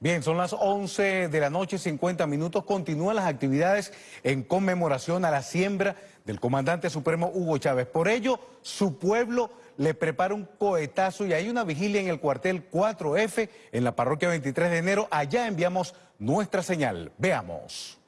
Bien, son las 11 de la noche, 50 minutos. Continúan las actividades en conmemoración a la siembra del comandante supremo Hugo Chávez. Por ello, su pueblo le prepara un cohetazo y hay una vigilia en el cuartel 4F en la parroquia 23 de enero. Allá enviamos nuestra señal. Veamos.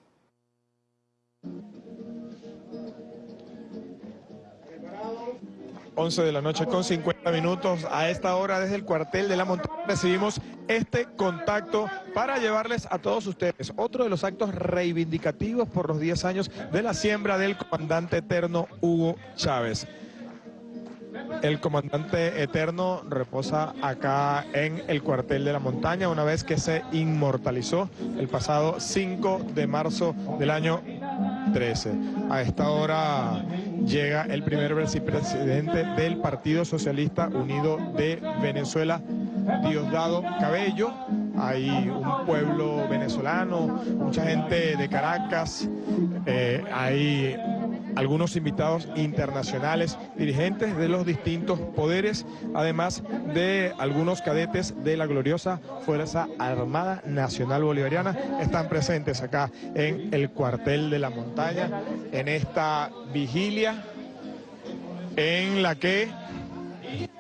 11 de la noche con 50 minutos. A esta hora desde el cuartel de la montaña recibimos este contacto para llevarles a todos ustedes otro de los actos reivindicativos por los 10 años de la siembra del comandante eterno Hugo Chávez. El comandante eterno reposa acá en el cuartel de la montaña una vez que se inmortalizó el pasado 5 de marzo del año 13. A esta hora llega el primer vicepresidente del Partido Socialista Unido de Venezuela, Diosdado Cabello. Hay un pueblo venezolano, mucha gente de Caracas, eh, hay algunos invitados internacionales, dirigentes de los distintos poderes, además de algunos cadetes de la gloriosa Fuerza Armada Nacional Bolivariana, están presentes acá en el cuartel de la montaña, en esta vigilia en la que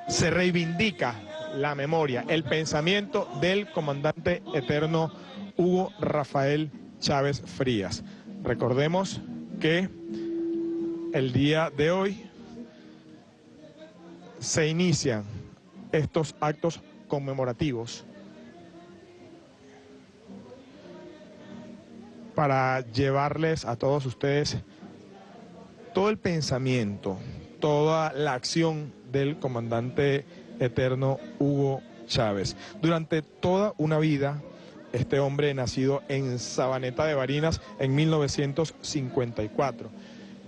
se reivindica la memoria, el pensamiento del comandante eterno Hugo Rafael Chávez Frías. Recordemos que el día de hoy se inician estos actos conmemorativos para llevarles a todos ustedes todo el pensamiento, toda la acción del comandante eterno Hugo Chávez. Durante toda una vida, este hombre nacido en Sabaneta de Barinas en 1954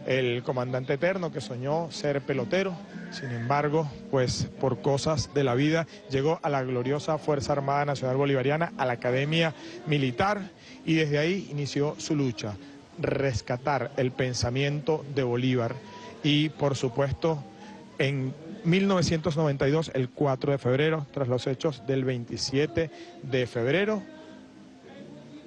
el comandante eterno que soñó ser pelotero, sin embargo, pues por cosas de la vida llegó a la gloriosa Fuerza Armada Nacional Bolivariana, a la Academia Militar y desde ahí inició su lucha, rescatar el pensamiento de Bolívar. Y por supuesto en 1992, el 4 de febrero, tras los hechos del 27 de febrero,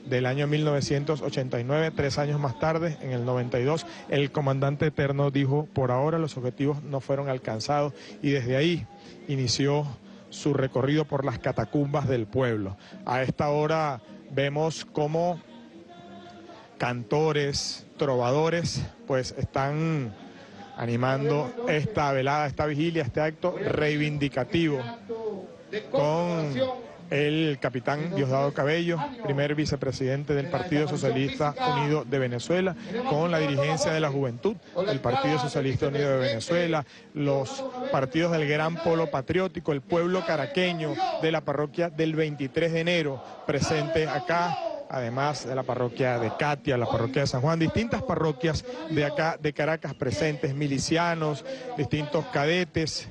del año 1989, tres años más tarde, en el 92, el comandante eterno dijo, por ahora los objetivos no fueron alcanzados y desde ahí inició su recorrido por las catacumbas del pueblo. A esta hora vemos cómo cantores, trovadores, pues están animando esta velada, esta vigilia, este acto reivindicativo con el capitán Diosdado Cabello, primer vicepresidente del Partido Socialista Unido de Venezuela, con la dirigencia de la juventud del Partido Socialista Unido de Venezuela, los partidos del Gran Polo Patriótico, el pueblo caraqueño de la parroquia del 23 de enero, presente acá además de la parroquia de Katia, la parroquia de San Juan, distintas parroquias de acá de Caracas presentes, milicianos, distintos cadetes,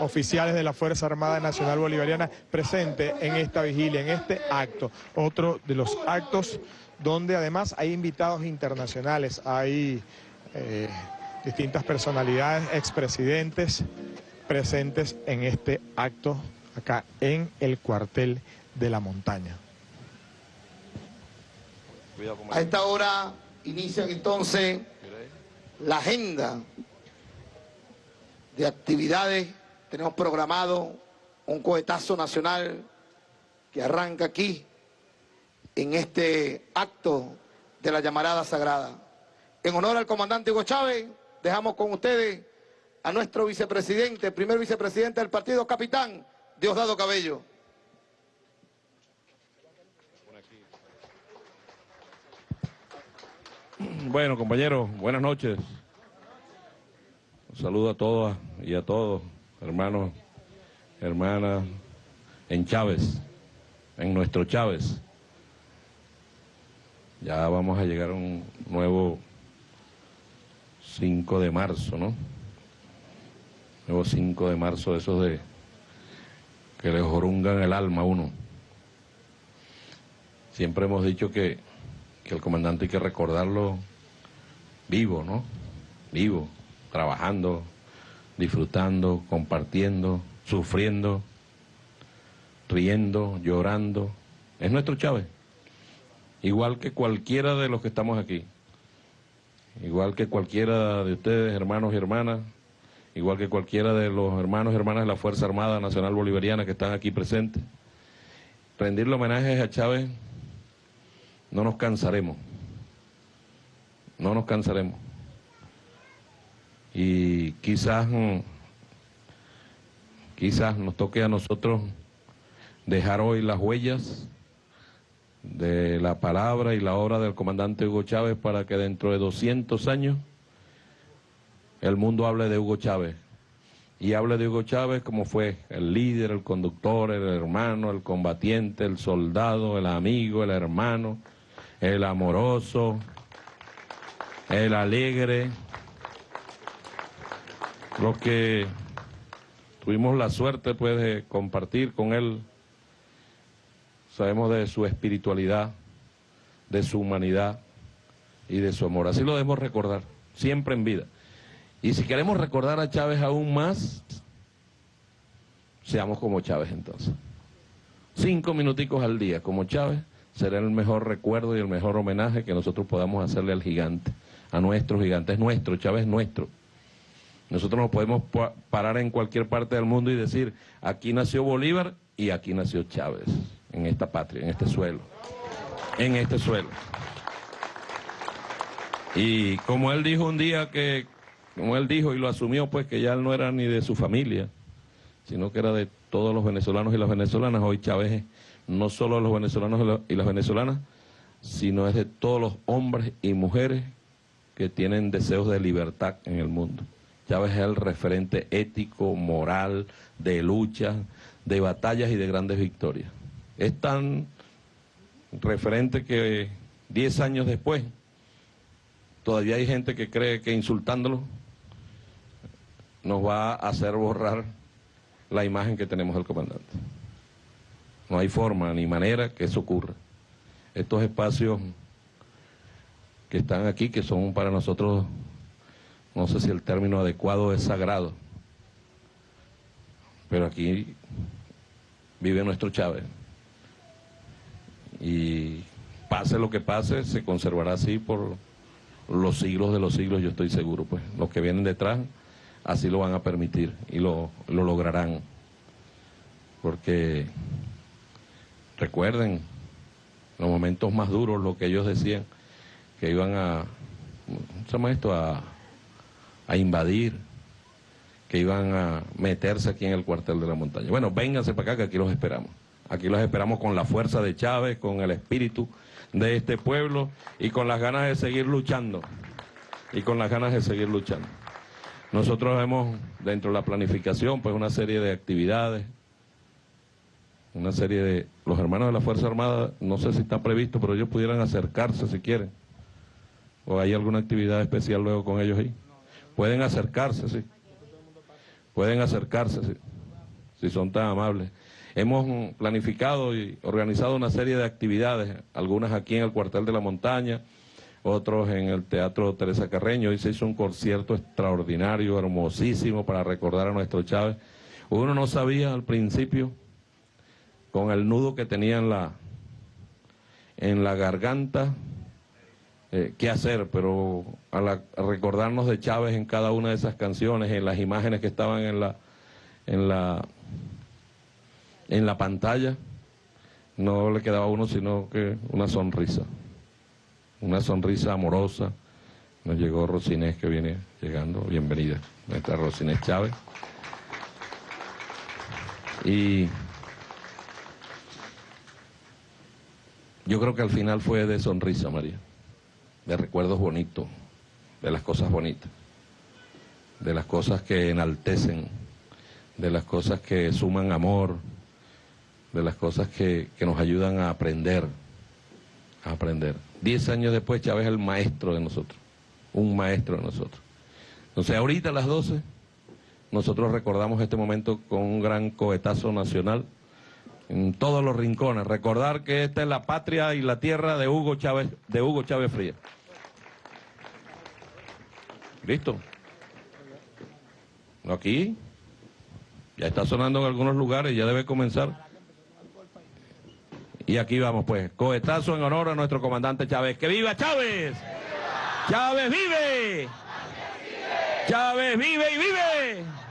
oficiales de la Fuerza Armada Nacional Bolivariana presente en esta vigilia, en este acto. Otro de los actos donde además hay invitados internacionales, hay eh, distintas personalidades, expresidentes presentes en este acto acá en el cuartel de la montaña. A esta hora inician entonces la agenda de actividades tenemos programado un cohetazo nacional que arranca aquí, en este acto de la llamarada sagrada. En honor al comandante Hugo Chávez, dejamos con ustedes a nuestro vicepresidente, primer vicepresidente del partido, capitán Diosdado Cabello. Bueno, compañeros, buenas noches. Un saludo a todas y a todos hermanos, hermanas, en Chávez, en nuestro Chávez. Ya vamos a llegar a un nuevo 5 de marzo, ¿no? Nuevo 5 de marzo, esos de que le jorungan el alma a uno. Siempre hemos dicho que, que el comandante hay que recordarlo vivo, ¿no? Vivo, trabajando, disfrutando, compartiendo, sufriendo, riendo, llorando, es nuestro Chávez. Igual que cualquiera de los que estamos aquí. Igual que cualquiera de ustedes, hermanos y hermanas, igual que cualquiera de los hermanos y hermanas de la Fuerza Armada Nacional Bolivariana que están aquí presentes. Rendirle homenajes a Chávez, no nos cansaremos, no nos cansaremos. Y quizás, mm, quizás nos toque a nosotros dejar hoy las huellas de la palabra y la obra del comandante Hugo Chávez para que dentro de 200 años el mundo hable de Hugo Chávez. Y hable de Hugo Chávez como fue el líder, el conductor, el hermano, el combatiente, el soldado, el amigo, el hermano, el amoroso, el alegre. Los que tuvimos la suerte pues de compartir con él sabemos de su espiritualidad, de su humanidad y de su amor. Así lo debemos recordar, siempre en vida. Y si queremos recordar a Chávez aún más, seamos como Chávez entonces. Cinco minuticos al día como Chávez será el mejor recuerdo y el mejor homenaje que nosotros podamos hacerle al gigante, a nuestro gigante. Es nuestro, Chávez es nuestro. Nosotros nos podemos parar en cualquier parte del mundo y decir, aquí nació Bolívar y aquí nació Chávez en esta patria, en este suelo, en este suelo. Y como él dijo un día que, como él dijo y lo asumió, pues que ya él no era ni de su familia, sino que era de todos los venezolanos y las venezolanas. Hoy Chávez no solo de los venezolanos y las venezolanas, sino es de todos los hombres y mujeres que tienen deseos de libertad en el mundo. Chávez es el referente ético, moral, de lucha, de batallas y de grandes victorias es tan referente que 10 años después todavía hay gente que cree que insultándolo nos va a hacer borrar la imagen que tenemos del comandante. No hay forma ni manera que eso ocurra. Estos espacios que están aquí, que son para nosotros, no sé si el término adecuado es sagrado, pero aquí vive nuestro Chávez y pase lo que pase, se conservará así por los siglos de los siglos, yo estoy seguro, pues los que vienen detrás así lo van a permitir y lo, lo lograrán. Porque recuerden los momentos más duros, lo que ellos decían, que iban a, ¿cómo se llama esto? A, a invadir, que iban a meterse aquí en el cuartel de la montaña. Bueno, vénganse para acá que aquí los esperamos. Aquí los esperamos con la fuerza de Chávez, con el espíritu de este pueblo y con las ganas de seguir luchando. Y con las ganas de seguir luchando. Nosotros vemos dentro de la planificación pues una serie de actividades, una serie de... Los hermanos de la Fuerza Armada, no sé si está previsto, pero ellos pudieran acercarse si quieren. ¿O hay alguna actividad especial luego con ellos ahí? Pueden acercarse, sí. Pueden acercarse, sí. Si son tan amables. Hemos planificado y organizado una serie de actividades, algunas aquí en el cuartel de la montaña, otros en el Teatro Teresa Carreño. Hoy se hizo un concierto extraordinario, hermosísimo para recordar a nuestro Chávez. Uno no sabía al principio, con el nudo que tenía en la, en la garganta, eh, qué hacer, pero al recordarnos de Chávez en cada una de esas canciones, en las imágenes que estaban en la, en la en la pantalla no le quedaba a uno sino que una sonrisa, una sonrisa amorosa. Nos llegó Rosinés que viene llegando, bienvenida, nuestra Rosinés Chávez. Y yo creo que al final fue de sonrisa, María, de recuerdos bonitos, de las cosas bonitas, de las cosas que enaltecen, de las cosas que suman amor, de las cosas que, nos ayudan a aprender, a aprender. Diez años después Chávez es el maestro de nosotros, un maestro de nosotros. Entonces ahorita a las doce, nosotros recordamos este momento con un gran cohetazo nacional en todos los rincones. Recordar que esta es la patria y la tierra de Hugo Chávez, de Hugo Chávez Frías. ¿Listo? Aquí ya está sonando en algunos lugares, ya debe comenzar. Y aquí vamos pues, cohetazo en honor a nuestro comandante Chávez. ¡Que viva Chávez! ¡Chávez vive! ¡Chávez vive y vive!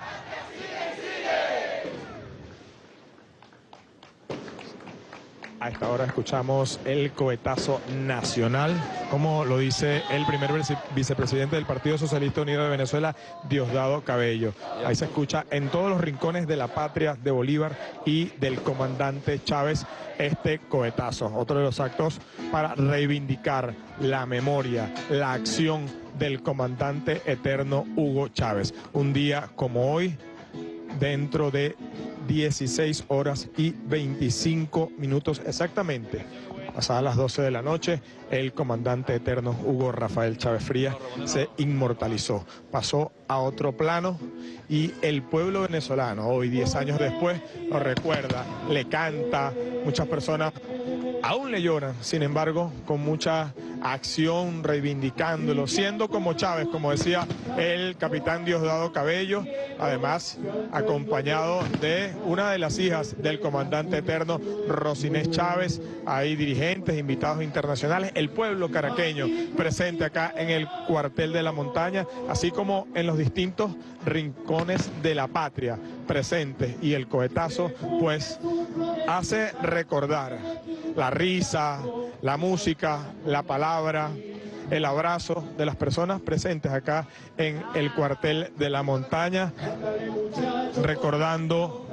A esta hora escuchamos el cohetazo nacional, como lo dice el primer vicepresidente del Partido Socialista Unido de Venezuela, Diosdado Cabello. Ahí se escucha en todos los rincones de la patria de Bolívar y del comandante Chávez este cohetazo. Otro de los actos para reivindicar la memoria, la acción del comandante eterno Hugo Chávez. Un día como hoy, dentro de 16 horas y 25 minutos exactamente. Pasadas las 12 de la noche, el comandante eterno Hugo Rafael Chávez Frías se inmortalizó, pasó a otro plano y el pueblo venezolano, hoy 10 años después, lo recuerda, le canta, muchas personas aún le lloran, sin embargo, con mucha acción reivindicándolo, siendo como Chávez, como decía el capitán Diosdado Cabello, además acompañado de una de las hijas del comandante eterno, Rosinés Chávez, hay dirigentes, invitados internacionales, el pueblo caraqueño presente acá en el cuartel de la montaña, así como en los distintos rincones de la patria presentes y el cohetazo pues hace recordar la risa, la música, la palabra, el abrazo de las personas presentes acá en el cuartel de la montaña, recordando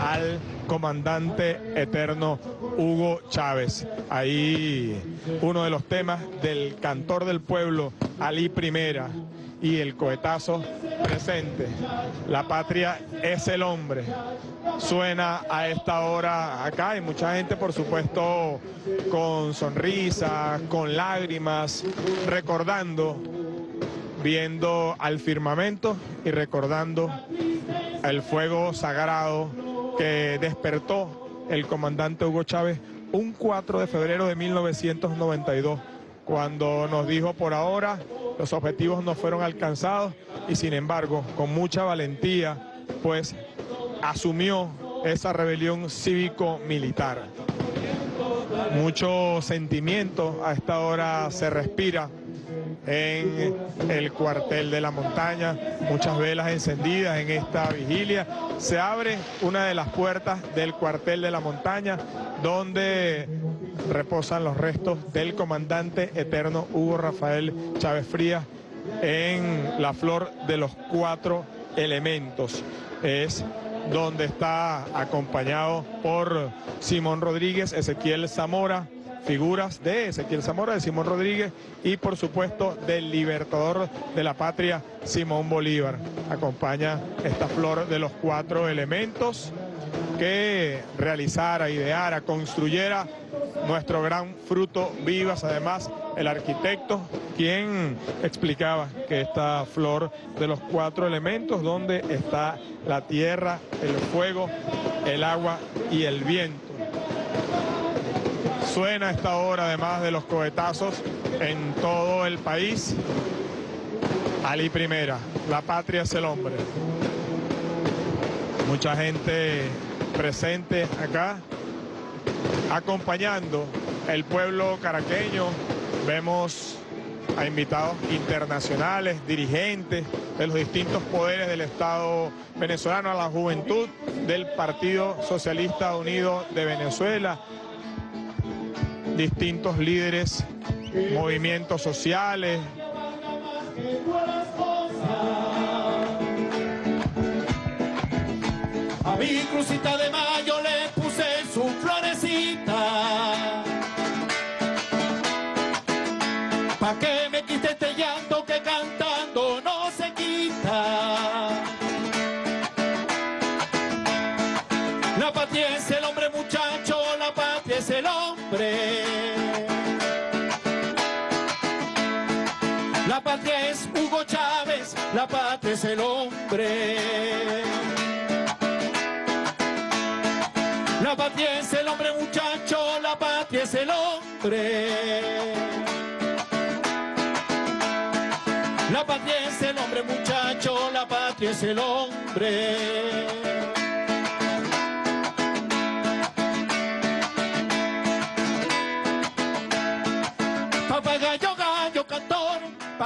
al comandante eterno Hugo Chávez. Ahí uno de los temas del cantor del pueblo, Ali Primera, y el cohetazo presente. La patria es el hombre. Suena a esta hora acá y mucha gente, por supuesto, con sonrisas, con lágrimas, recordando, viendo al firmamento y recordando el fuego sagrado que despertó el comandante Hugo Chávez un 4 de febrero de 1992, cuando nos dijo por ahora los objetivos no fueron alcanzados y sin embargo, con mucha valentía, pues asumió esa rebelión cívico-militar. Mucho sentimiento a esta hora se respira en el cuartel de la montaña, muchas velas encendidas en esta vigilia. Se abre una de las puertas del cuartel de la montaña donde reposan los restos del comandante eterno Hugo Rafael Chávez Frías en la flor de los cuatro elementos. Es donde está acompañado por Simón Rodríguez, Ezequiel Zamora, figuras de Ezequiel Zamora, de Simón Rodríguez y por supuesto del libertador de la patria, Simón Bolívar. Acompaña esta flor de los cuatro elementos que realizara, ideara, construyera nuestro gran fruto vivas, además el arquitecto, quien explicaba que esta flor de los cuatro elementos, donde está la tierra, el fuego, el agua y el viento. Suena esta hora, además de los cohetazos, en todo el país. Ali Primera, la patria es el hombre. Mucha gente presente acá acompañando el pueblo caraqueño. Vemos a invitados internacionales, dirigentes de los distintos poderes del Estado venezolano, a la juventud del Partido Socialista Unido de Venezuela, distintos líderes, movimientos sociales. A mi crucita de mayo le puse su florecita. ¿Pa' qué me quiste este llanto que cantando no se quita? La patria es el hombre muchacho, la patria es el hombre. La patria es Hugo Chávez, la patria es el hombre. Patria es el hombre muchacho, la patria es el hombre. La patria es el hombre muchacho, la patria es el hombre.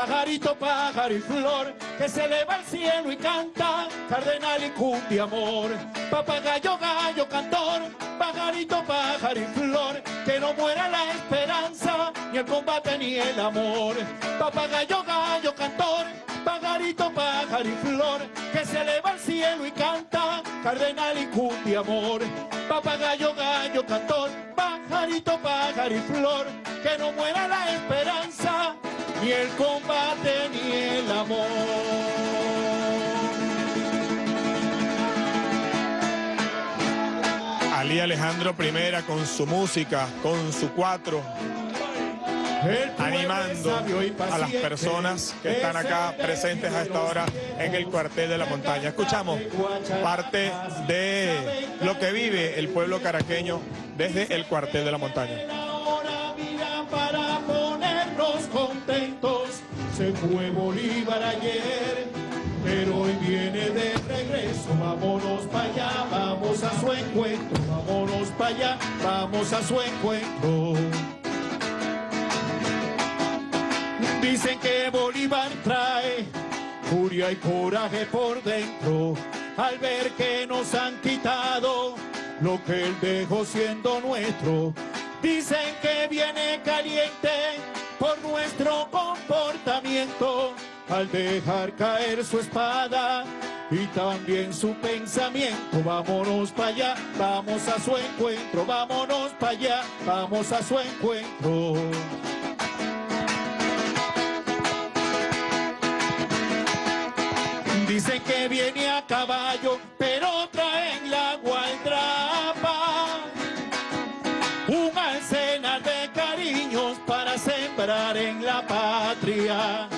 Pajarito, pájaro y flor, que se eleva al cielo y canta, cardenal y cumbia amor. Papagayo, gallo, cantor, pajarito, pájaro y flor, que no muera la esperanza, ni el combate ni el amor. Papagayo, gallo, cantor, pajarito, pájaro y flor, que se eleva al cielo y canta, cardenal y cumbia amor. Papagayo, gallo, cantor, pajarito, pájaro y flor, que no muera la esperanza, ni el combate ni el amor. Ali Alejandro Primera con su música, con su cuatro, animando a las personas que están acá presentes a esta hora en el cuartel de la montaña. Escuchamos parte de lo que vive el pueblo caraqueño desde el cuartel de la montaña. Fue Bolívar ayer, pero hoy viene de regreso. Vámonos para allá, vamos a su encuentro. Vámonos para allá, vamos a su encuentro. Dicen que Bolívar trae furia y coraje por dentro al ver que nos han quitado lo que él dejó siendo nuestro. Dicen que viene caliente por nuestro comportamiento al dejar caer su espada y también su pensamiento. Vámonos para allá, vamos a su encuentro, vámonos para allá, vamos a su encuentro. Dicen que viene a caballo, pero en la patria.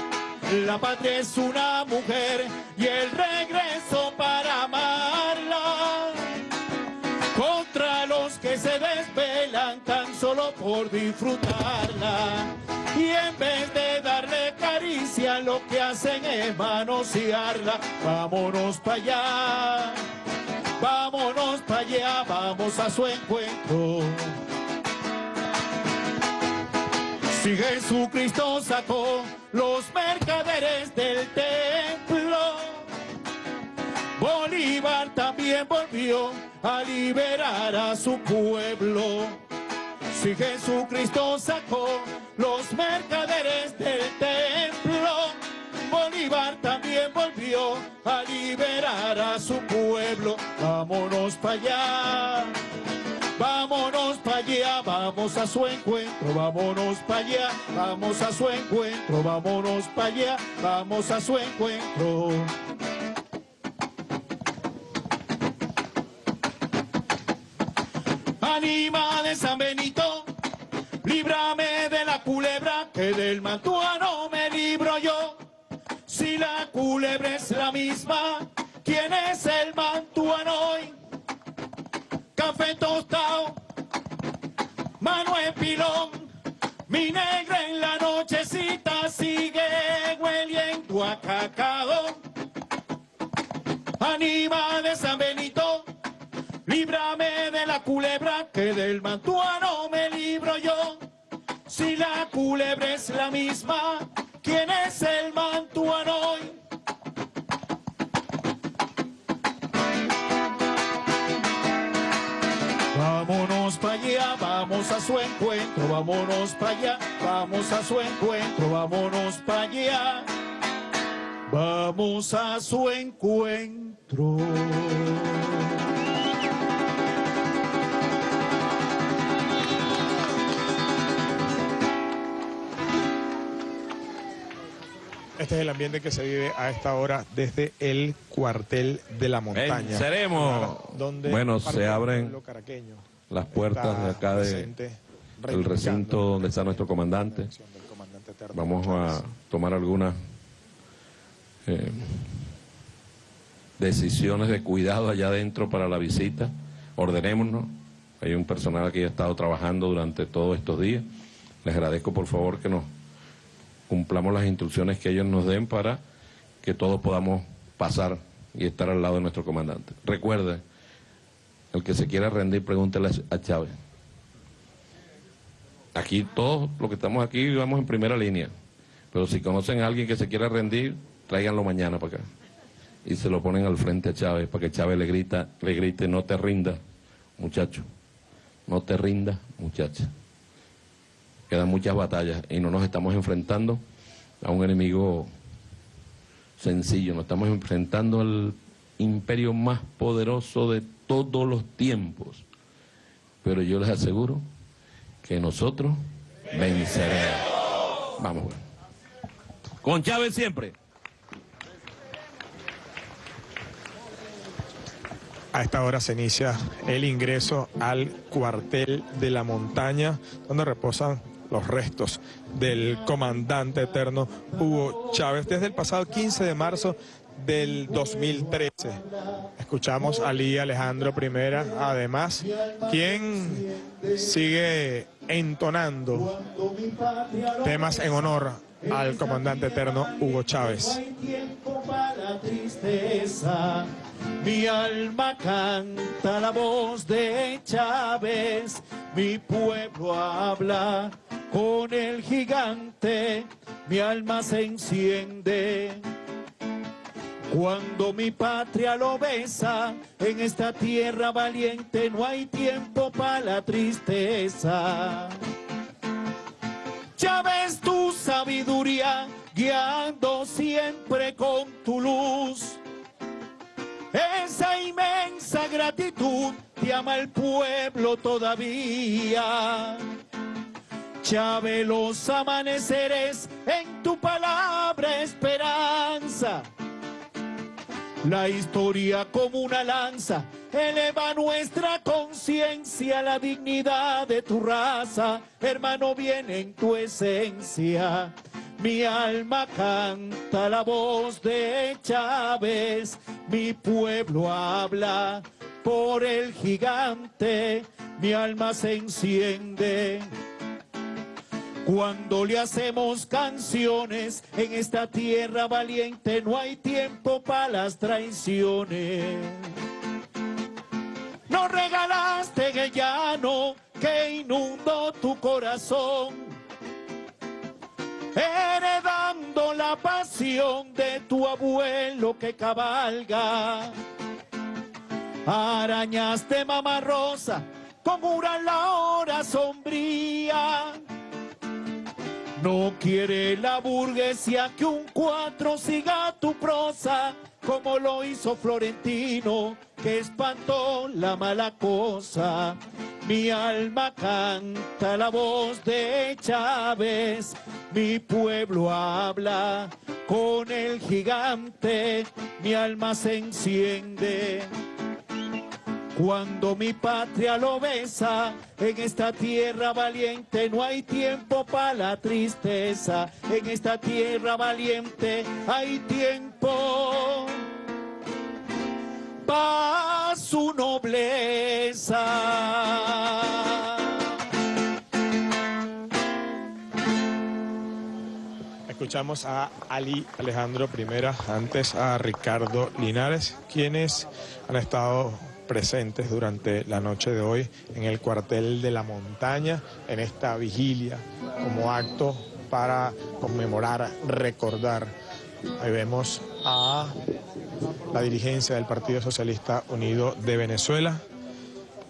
La patria es una mujer y el regreso para amarla. Contra los que se desvelan tan solo por disfrutarla. Y en vez de darle caricia, lo que hacen es manosearla. Vámonos para allá, vámonos para allá, vamos a su encuentro. Si Jesucristo sacó los mercaderes del templo, Bolívar también volvió a liberar a su pueblo. Si Jesucristo sacó los mercaderes del templo, Bolívar también volvió a liberar a su pueblo. Vámonos para allá. Vámonos para allá, vamos a su encuentro, vámonos para allá, vamos a su encuentro, vámonos para allá, vamos a su encuentro. Anima de San Benito, líbrame de la culebra, que del mantuano me libro yo. Si la culebra es la misma, ¿quién es el mantuano hoy? Café tostado, mano en pilón, mi negra en la nochecita sigue hueliendo a cacao. Anima de San Benito, líbrame de la culebra, que del mantuano me libro yo. Si la culebra es la misma, ¿quién es el mantuano hoy? Vámonos para allá, vamos a su encuentro, vámonos para allá, vamos a su encuentro, vámonos para allá. Vamos a su encuentro. Este es el ambiente que se vive a esta hora desde el cuartel de la montaña. Venceremos. Donde Bueno, se abren pueblo caraqueño Las puertas de acá de presente, el reivindicando recinto donde está nuestro comandante. del Vamos a tomar algunas eh, decisiones de cuidado allá adentro para la visita. Ordenémonos. Hay un personal que ha estado trabajando durante todos estos días. Les agradezco por favor que nos cumplamos las instrucciones que ellos nos den para que todos podamos pasar y estar al lado de nuestro comandante. Recuerde, el que se quiera rendir, pregúntele a Chávez. aquí todos los que estamos aquí vamos en primera línea. Pero si conocen a alguien que se quiera rendir, tráiganlo mañana para acá. Y se lo ponen al frente a Chávez para que Chávez le grita, le grite, no te rinda, muchacho. No te rinda, muchacha. Quedan muchas batallas y no nos estamos enfrentando a un enemigo sencillo, nos estamos enfrentando al imperio más poderoso de todos los tiempos. Pero yo les aseguro que nosotros venceremos. Vamos. Con Chávez siempre. A esta hora se inicia el ingreso al cuartel de la montaña, donde reposan los restos del comandante eterno Hugo Chávez desde el pasado 15 de marzo del 2013. Escuchamos a Lí Alejandro Primera, además, quien sigue entonando temas en honor al comandante eterno Hugo Chávez. Mi alma canta la voz de Chávez, mi pueblo habla con el gigante, mi alma se enciende. Cuando mi patria lo besa, en esta tierra valiente no hay tiempo para la tristeza. Ya ves tu sabiduría guiando siempre con tu luz. Esa inmensa gratitud te ama el pueblo todavía. Chave los amaneceres en tu palabra esperanza. La historia como una lanza eleva nuestra conciencia, la dignidad de tu raza, hermano, viene en tu esencia. Mi alma canta la voz de Chávez, mi pueblo habla por el gigante, mi alma se enciende cuando le hacemos canciones en esta tierra valiente, no hay tiempo para las traiciones. Nos regalaste el que inundó tu corazón, heredando la pasión de tu abuelo que cabalga. Arañaste mamá rosa una la hora sombría no quiere la burguesía que un cuatro siga tu prosa, como lo hizo Florentino, que espantó la mala cosa. Mi alma canta la voz de Chávez, mi pueblo habla con el gigante, mi alma se enciende. Cuando mi patria lo besa, en esta tierra valiente no hay tiempo para la tristeza. En esta tierra valiente hay tiempo para su nobleza. Escuchamos a Ali Alejandro Primera, antes a Ricardo Linares, quienes han estado presentes durante la noche de hoy en el cuartel de la montaña, en esta vigilia, como acto para conmemorar, recordar. Ahí vemos a la dirigencia del Partido Socialista Unido de Venezuela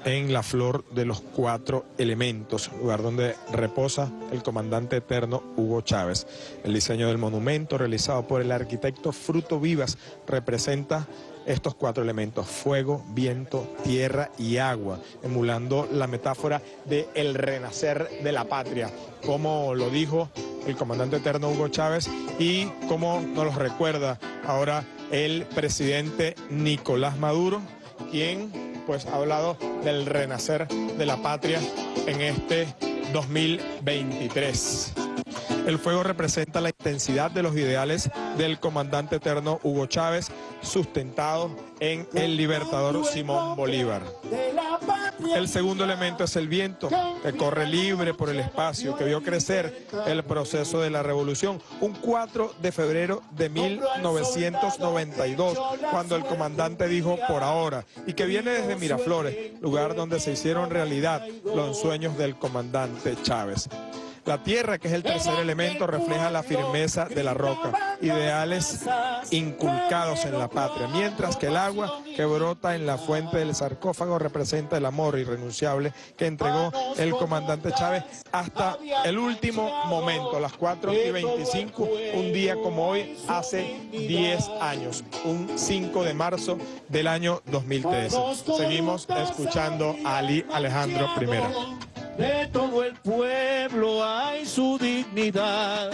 en la flor de los cuatro elementos, lugar donde reposa el comandante eterno Hugo Chávez. El diseño del monumento realizado por el arquitecto Fruto Vivas representa estos cuatro elementos, fuego, viento, tierra y agua, emulando la metáfora de el renacer de la patria, como lo dijo el comandante eterno Hugo Chávez y como nos lo recuerda ahora el presidente Nicolás Maduro, quien pues ha hablado del renacer de la patria en este 2023. El fuego representa la intensidad de los ideales del comandante eterno Hugo Chávez, sustentado en el libertador Simón Bolívar. El segundo elemento es el viento, que corre libre por el espacio, que vio crecer el proceso de la revolución. Un 4 de febrero de 1992, cuando el comandante dijo por ahora, y que viene desde Miraflores, lugar donde se hicieron realidad los sueños del comandante Chávez. La tierra, que es el tercer elemento, refleja la firmeza de la roca, ideales inculcados en la patria, mientras que el agua que brota en la fuente del sarcófago representa el amor irrenunciable que entregó el comandante Chávez hasta el último momento, las 4 y 25, un día como hoy, hace 10 años, un 5 de marzo del año 2013. Seguimos escuchando a Ali Alejandro I de todo el pueblo hay su dignidad.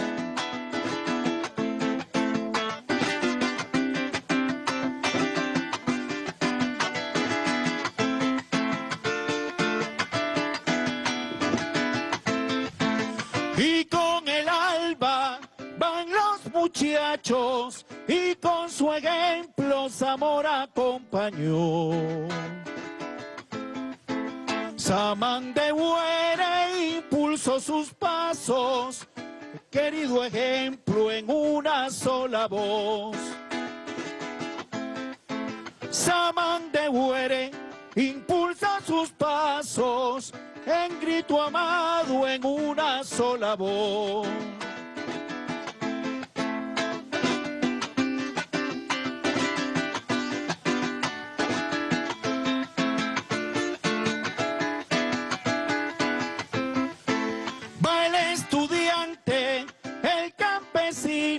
Y con el alba van los muchachos y con su ejemplo Zamora acompañó. Samán de querido ejemplo en una sola voz. Samán de Huere impulsa sus pasos, en grito amado en una sola voz.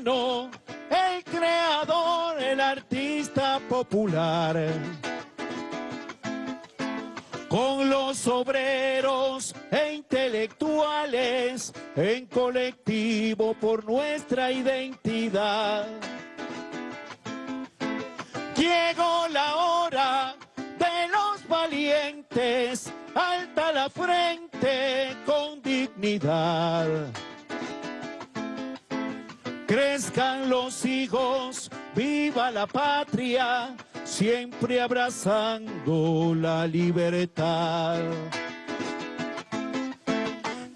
El creador, el artista popular. Con los obreros e intelectuales en colectivo por nuestra identidad. Llegó la hora de los valientes, alta la frente con dignidad. Crezcan los hijos, viva la patria, siempre abrazando la libertad.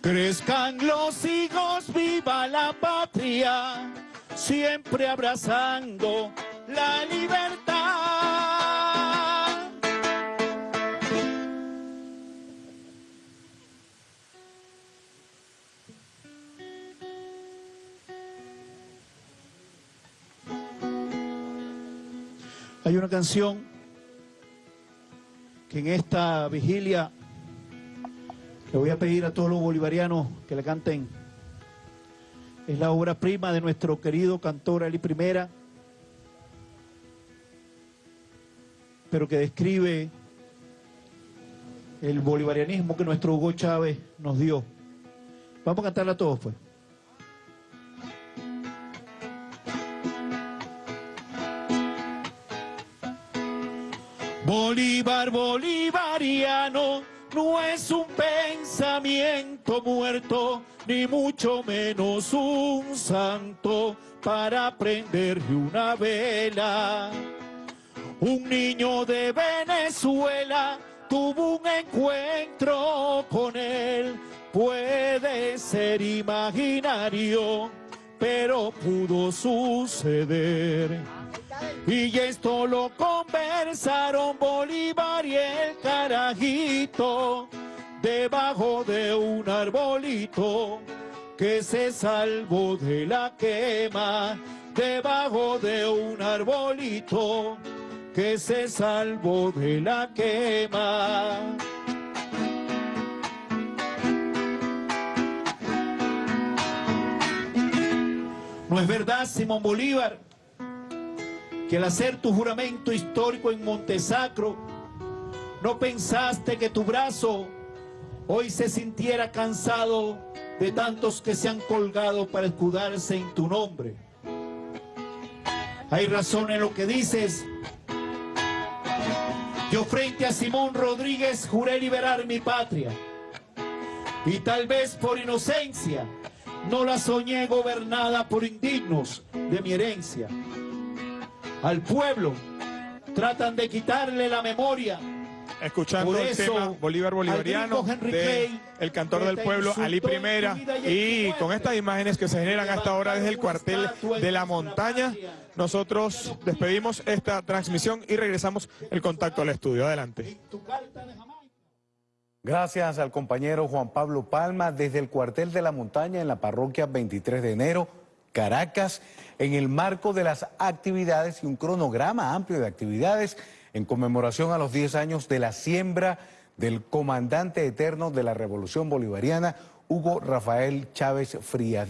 Crezcan los hijos, viva la patria, siempre abrazando la libertad. Hay una canción que en esta vigilia le voy a pedir a todos los bolivarianos que la canten. Es la obra prima de nuestro querido cantor Eli Primera, pero que describe el bolivarianismo que nuestro Hugo Chávez nos dio. Vamos a cantarla todos, pues. Bolívar bolivariano no es un pensamiento muerto, ni mucho menos un santo para prenderle una vela. Un niño de Venezuela tuvo un encuentro con él, puede ser imaginario, pero pudo suceder. Y esto lo conversaron Bolívar y el carajito debajo de un arbolito que se salvó de la quema debajo de un arbolito que se salvó de la quema. No es verdad, Simón Bolívar, que al hacer tu juramento histórico en Montesacro, no pensaste que tu brazo hoy se sintiera cansado de tantos que se han colgado para escudarse en tu nombre. Hay razón en lo que dices. Yo frente a Simón Rodríguez juré liberar mi patria. Y tal vez por inocencia no la soñé gobernada por indignos de mi herencia. Al pueblo tratan de quitarle la memoria. Escuchando Por el eso, tema Bolívar Bolivariano de el cantor del pueblo Ali Primera y con estas imágenes que se generan hasta ahora desde el cuartel de la montaña nosotros despedimos esta transmisión y regresamos el contacto al estudio. Adelante. Tu carta de Jamaica. Gracias al compañero Juan Pablo Palma desde el cuartel de la montaña en la parroquia 23 de enero, Caracas, en el marco de las actividades y un cronograma amplio de actividades en conmemoración a los 10 años de la siembra del comandante eterno de la Revolución Bolivariana, Hugo Rafael Chávez Frías.